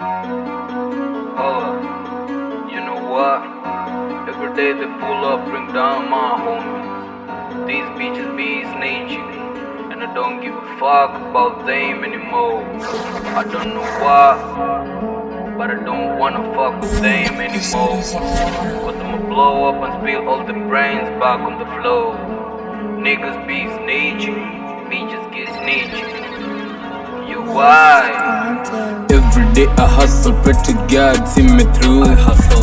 Oh, you know what? Every day they pull up, bring down my homies. These bitches be snitching, and I don't give a fuck about them anymore. I don't know why, but I don't wanna fuck with them anymore. Cause I'ma blow up and spill all the brains back on the floor. Niggas be snitching, bitches get snitching. You why? Every day I hustle, pray to God, see me through.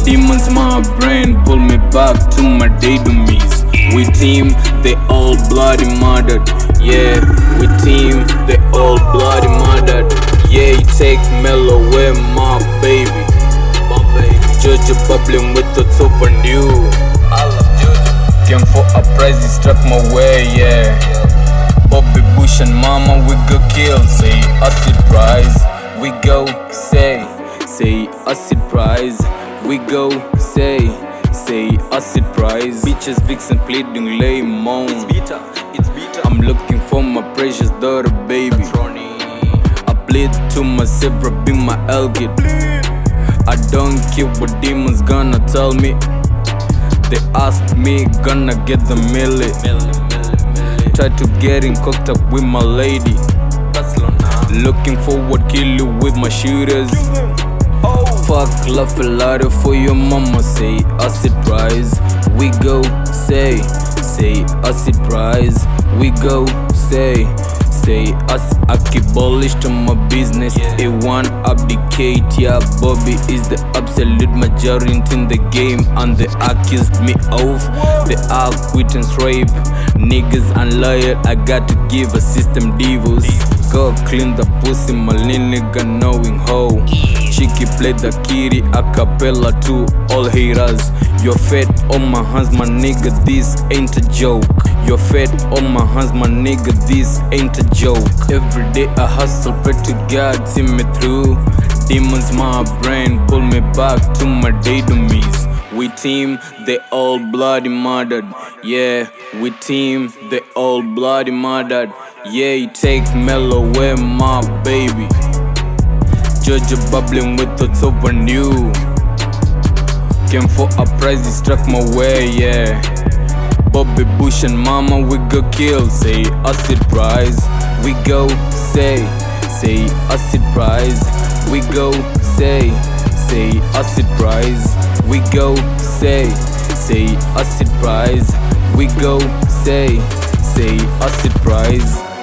Demons my brain, pull me back to my days. We team, they all bloody murdered. Yeah, we team, they all bloody murdered. Yeah, you take mellow away, my baby. My baby. Jojo bubbling with the top and you. I love Jojo. Came for a prize, he struck my way, yeah. Bobby Bush and Mama, we go kill. Say acid prize, we go say, say acid prize, we go say, say acid prize. Bitches, vixen, pleading lame moan. It's bitter, it's bitter. I'm looking for my precious daughter, baby. I bleed to my zebra, be my elgit. I don't care what demons gonna tell me. They ask me, gonna get the milli. Try to get in cooked up with my lady. Looking forward, kill you with my shooters. Oh. Fuck, love a lot for your mama. Say acid prize. We go say, say acid prize. We go say, say us. I keep bullish to my business. A1 abdicate, yeah. Bobby is the absolute majority in the game, and they accused me of the acquittance rape. Niggas unloyal, I got to give a system divorce. Go clean the pussy, my little nigga knowing how. Cheeky play the kitty a cappella to all haters. You're fat on my hands, my nigga, this ain't a joke. You're fat on my hands, my nigga, this ain't a joke. Every day I hustle, pray to God, see me through. Demons, my brain, pull me back to my days. We team, they all bloody murdered. Yeah, we team, they all bloody murdered. Yeah, take mellow with my baby. Jojo bubbling with top and you. Came for a prize, he struck my way, yeah. Bobby Bush and Mama, we go kill. Say acid prize, we go say, say acid prize, we go say, say acid prize, we go say, say acid prize, we go say, say acid prize.